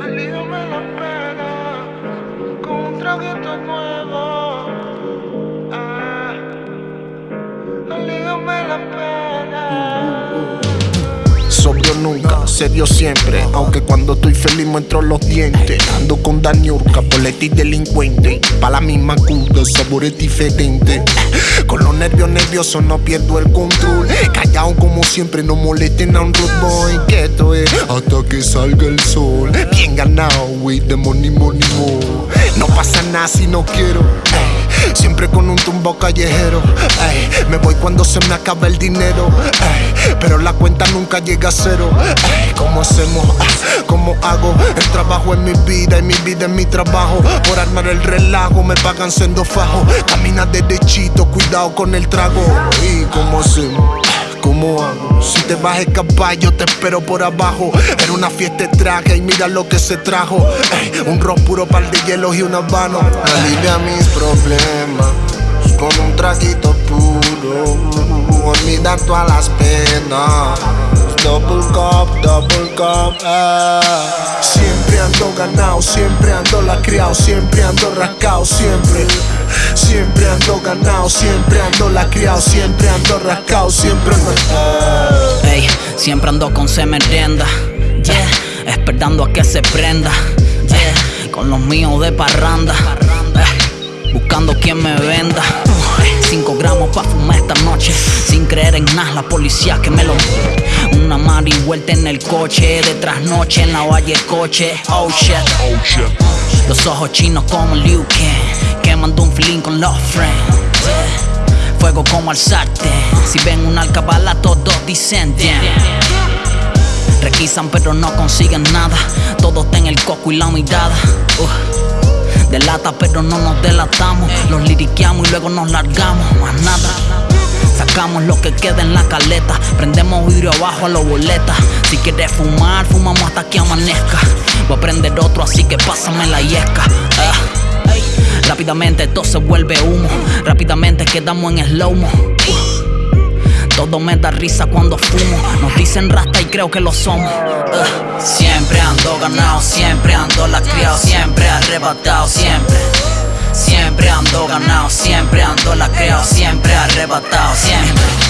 Alíviame la pena con un traguito nuevo. Nunca, serio siempre. Aunque cuando estoy feliz muestro los dientes. Ando con Daniurka, poleti delincuente. Pa' la misma cuda, sabores diferentes. Con los nervios nerviosos no pierdo el control. Callado como siempre, no molesten a un road boy. Hasta que salga el sol. Bien ganado, with the money, money. No pasa nada si no quiero. ey. Siempre con un tumbo callejero. Me voy cuando se me acaba el dinero. Pero la cuenta nunca llega a cero. ¿Cómo hacemos? ¿Cómo hago? El trabajo es mi vida y mi vida es mi trabajo. Por armar el relajo me pagan siendo fajo. Camina derechito, cuidado con el trago. ¿Y cómo hacemos? ¿Cómo hago? Si te vas a escapar, yo te espero por abajo. Era una fiesta de traje y mira lo que se trajo. Un rock puro, par de hielos y un habano. Alivia mis problemas con un traguito puro. Olvidar todas las penas. Double cup, double cup. eh. Siempre ando ganado, siempre ando lacreado, siempre ando rascado, siempre. Siempre ando ganado, siempre ando lacreado, siempre ando rascado, siempre ando. Ey, siempre ando con se merenda, yeah, esperando a que se prenda, yeah, con los míos de parranda, eh, buscando quien me venda. Eh, Cinco gramos pa' fumar esta noche, sin creer en nada, la policía que me lo. Una mari vuelta en el coche, de trasnoche en la valle coche, oh shit. Los ojos chinos como Liu Kang, quemando un feeling con los friends. Fuego como al sartén, si ven un alcabala todos dicen. Requisan pero no consiguen nada, todo está en el coco y la mirada. Delata pero no nos delatamos, los liriqueamos y luego nos largamos, más nada. Sacamos lo que queda en la caleta, prendemos vidrio abajo a los boletas. Si quieres fumar, fumamos hasta que amanezca. Voy a prender otro, así que pásame la yesca. Ah. Rápidamente todo se vuelve humo, rápidamente quedamos en slow-mo. Todo me da risa cuando fumo. Nos dicen rasta y creo que lo somos. Ugh. Siempre ando ganado, siempre ando lacreado, siempre arrebatado, siempre. Siempre ando ganado, siempre ando lacreado, siempre arrebatado, siempre.